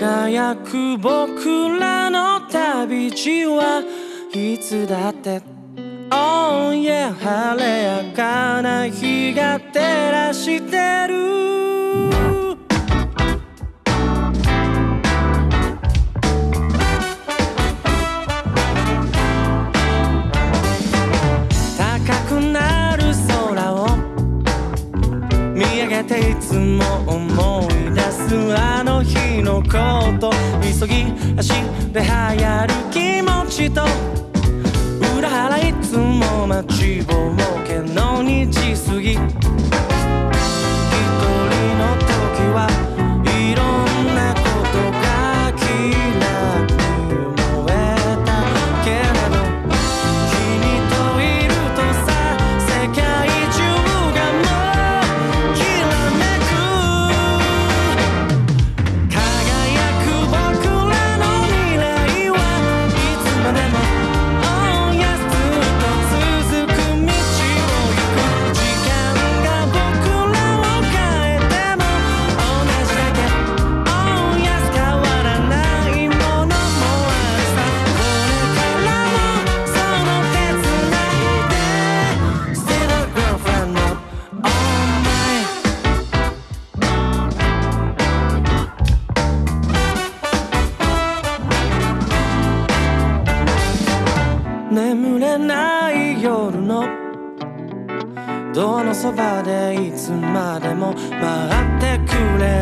輝く僕らの旅路はいつだって。Oh yeah 晴れやかな日が照らしてる。高くなる空を見上げていつも思い日のこと急ぎ足で流行る気持ちと裏腹いつも待ちぼうけの日過ぎ眠れない夜のドアのそばでいつまでも待ってくれ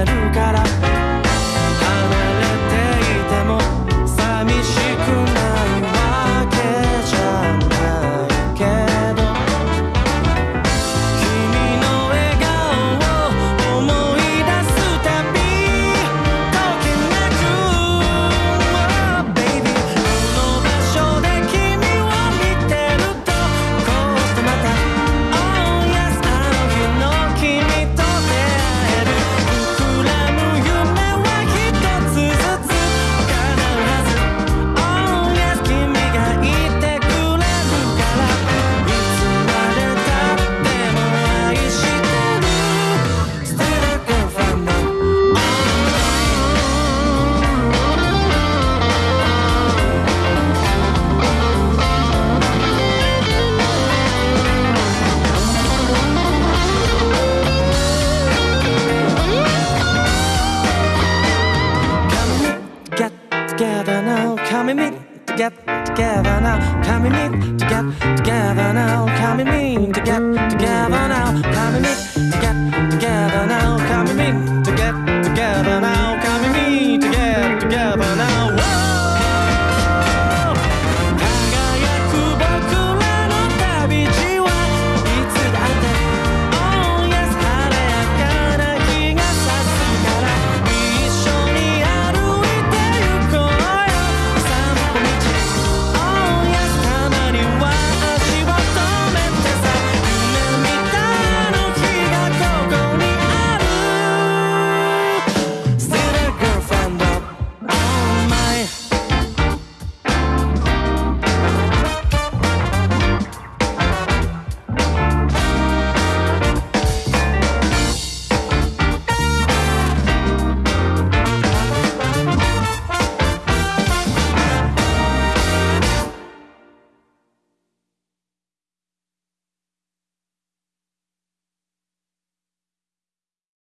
come meet to get together now, come meet to get together now, come meet to get together now, come meet